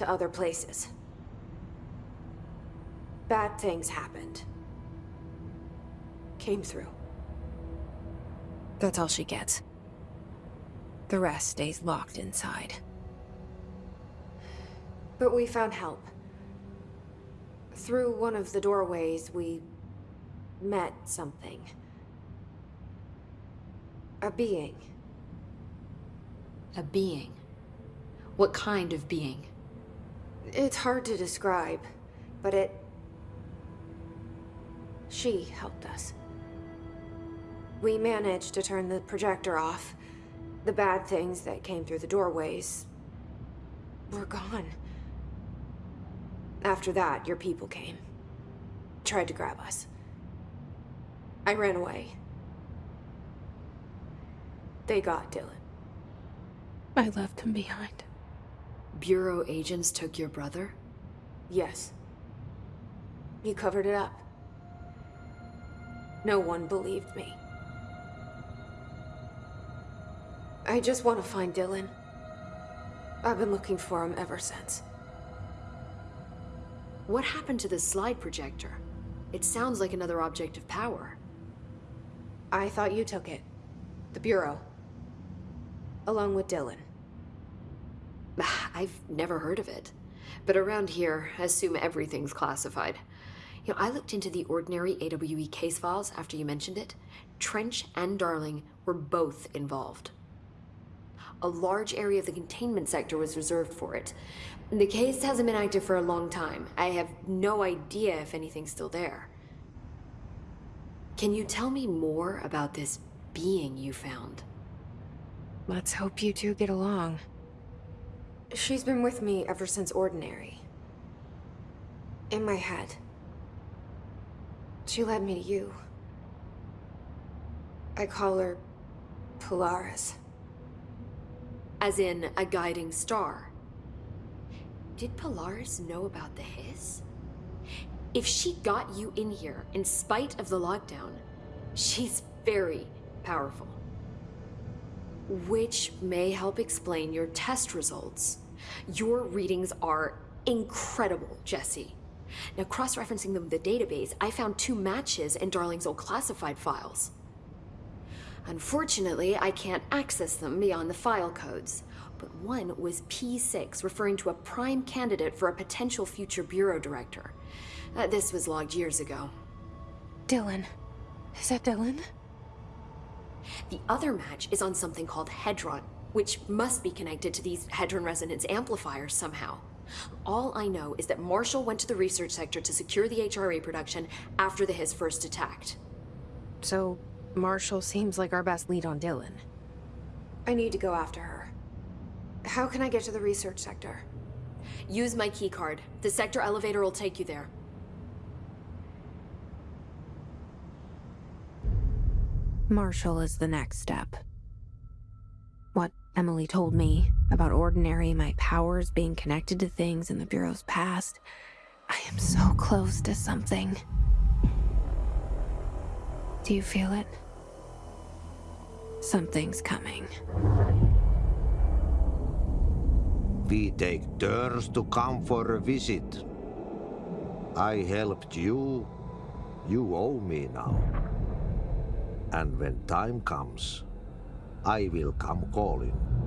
to other places. Bad things happened. Came through. That's all she gets. The rest stays locked inside. But we found help. Through one of the doorways, we met something. A being. A being? What kind of being? It's hard to describe, but it... She helped us. We managed to turn the projector off. The bad things that came through the doorways were gone. After that, your people came. Tried to grab us. I ran away. They got Dylan. I left him behind. Bureau agents took your brother? Yes. You covered it up. No one believed me. I just want to find Dylan. I've been looking for him ever since. What happened to the slide projector? It sounds like another object of power. I thought you took it. The Bureau. Along with Dylan. I've never heard of it. But around here, I assume everything's classified. You know, I looked into the ordinary AWE case files after you mentioned it. Trench and Darling were both involved. A large area of the containment sector was reserved for it. The case hasn't been active for a long time. I have no idea if anything's still there. Can you tell me more about this being you found? Let's hope you two get along. She's been with me ever since Ordinary. In my head. She led me to you. I call her Polaris. As in, a guiding star. Did Polaris know about the hiss? If she got you in here in spite of the lockdown, she's very powerful. Which may help explain your test results. Your readings are incredible, Jesse. Now, cross-referencing them with the database, I found two matches in Darling's old classified files. Unfortunately, I can't access them beyond the file codes. But one was P6, referring to a prime candidate for a potential future bureau director. Uh, this was logged years ago. Dylan. Is that Dylan? The other match is on something called Hedron, which must be connected to these Hedron resonance amplifiers somehow. All I know is that Marshall went to the research sector to secure the HRA production after the Hiss first attacked. So, Marshall seems like our best lead on Dylan. I need to go after her. How can I get to the research sector? Use my keycard. The sector elevator will take you there. Marshall is the next step. What Emily told me about Ordinary, my powers being connected to things in the Bureau's past, I am so close to something. Do you feel it? Something's coming. We take turns to come for a visit. I helped you. You owe me now. And when time comes, I will come calling.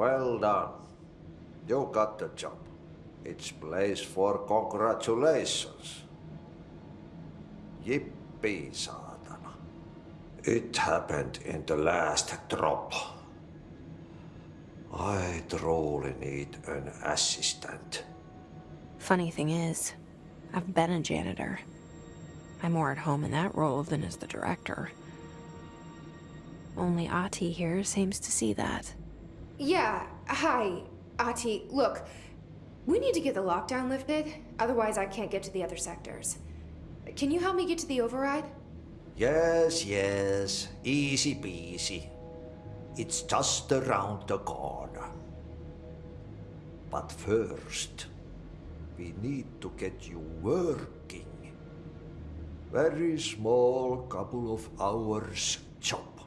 Well done. You got the job. It's place for congratulations. Yippee, saatana. It happened in the last drop. I truly need an assistant. Funny thing is, I've been a janitor. I'm more at home in that role than as the director. Only Ahti here seems to see that. Yeah, hi, Ahti. Look, we need to get the lockdown lifted, otherwise I can't get to the other sectors. Can you help me get to the override? Yes, yes. Easy peasy. It's just around the corner. But first, we need to get you working. Very small couple of hours job.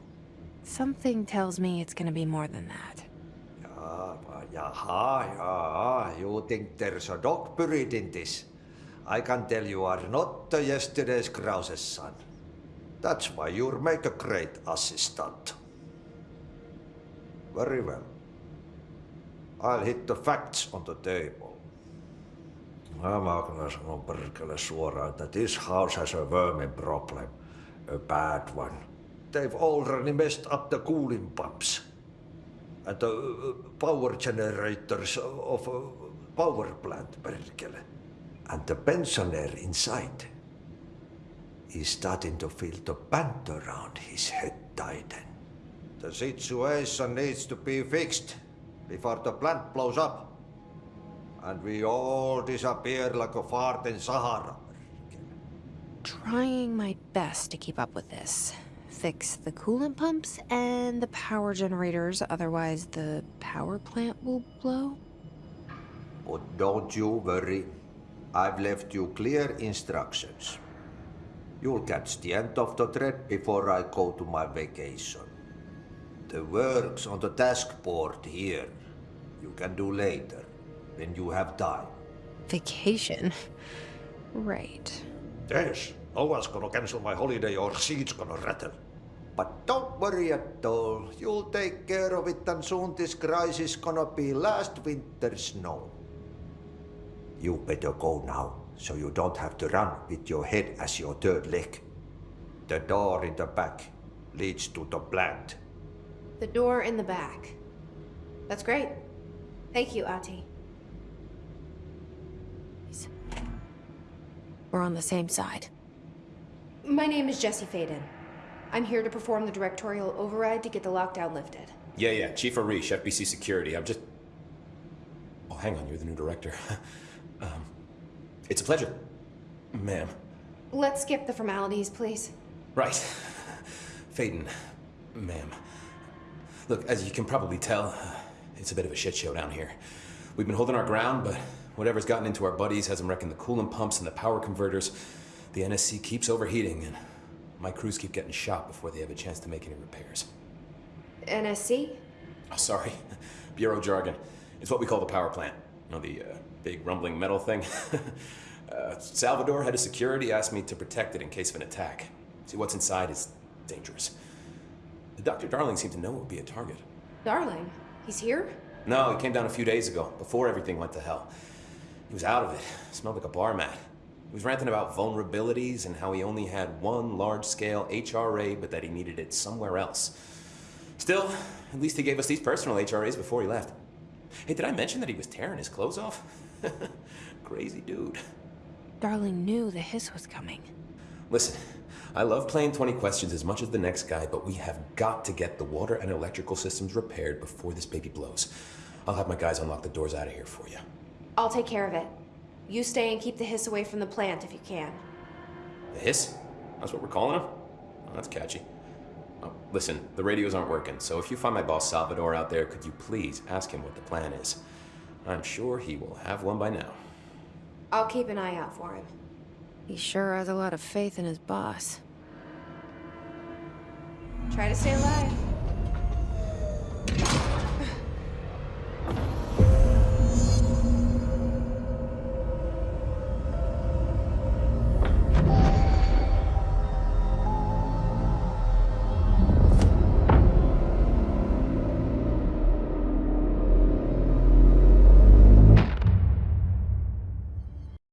Something tells me it's gonna be more than that. Yaha, yaha. You think there's a dog buried in this? I can tell you are not the yesterday's Krause's son. That's why you'll make a great assistant. Very well. I'll hit the facts on the table. Mä kyllä sanon perkele suoraan, että this house has a vermin problem. A bad one. They've already messed up the cooling pumps. And the power generators of a power plant, perkele. And the pensioner inside is starting to feel the band around his head tighten. The situation needs to be fixed before the plant blows up. And we all disappear like a fart in Sahara. Trying my best to keep up with this. Fix the coolant pumps and the power generators, otherwise the power plant will blow? But don't you worry. I've left you clear instructions. You'll catch the end of the thread before I go to my vacation. The work's on the task board here. You can do later, when you have time. Vacation? Right. Yes, no one's gonna cancel my holiday or seat's gonna rattle. But don't worry at all. You'll take care of it and soon this crisis gonna be last winter's snow. You better go now, so you don't have to run with your head as your third leg. The door in the back leads to the plant. The door in the back. That's great. Thank you, Ahti. We're on the same side. My name is Jesse Faden. I'm here to perform the directorial override to get the lockdown lifted. Yeah, yeah, Chief Arish, FBC Security. I'm just... Oh, hang on, you're the new director. um, it's a pleasure, ma'am. Let's skip the formalities, please. Right. Faden, ma'am. Look, as you can probably tell, it's a bit of a shit show down here. We've been holding our ground, but whatever's gotten into our buddies has them wrecking the coolant pumps and the power converters. The NSC keeps overheating, and my crews keep getting shot before they have a chance to make any repairs. NSC? Oh, sorry. Bureau jargon. It's what we call the power plant. You know, the uh, big rumbling metal thing? uh, Salvador, head of security, asked me to protect it in case of an attack. See, what's inside is dangerous. Dr. Darling seemed to know it would be a target. Darling, he's here? No, he came down a few days ago, before everything went to hell. He was out of it. Smelled like a bar mat. He was ranting about vulnerabilities and how he only had one large-scale HRA, but that he needed it somewhere else. Still, at least he gave us these personal HRAs before he left. Hey, did I mention that he was tearing his clothes off? Crazy dude. Darling knew the hiss was coming. Listen, I love playing 20 questions as much as the next guy, but we have got to get the water and electrical systems repaired before this baby blows. I'll have my guys unlock the doors out of here for you. I'll take care of it. You stay and keep the hiss away from the plant if you can. The hiss? That's what we're calling him? Oh, that's catchy. Oh, listen, the radios aren't working, so if you find my boss Salvador out there, could you please ask him what the plan is? I'm sure he will have one by now. I'll keep an eye out for him. He sure has a lot of faith in his boss. Try to stay alive.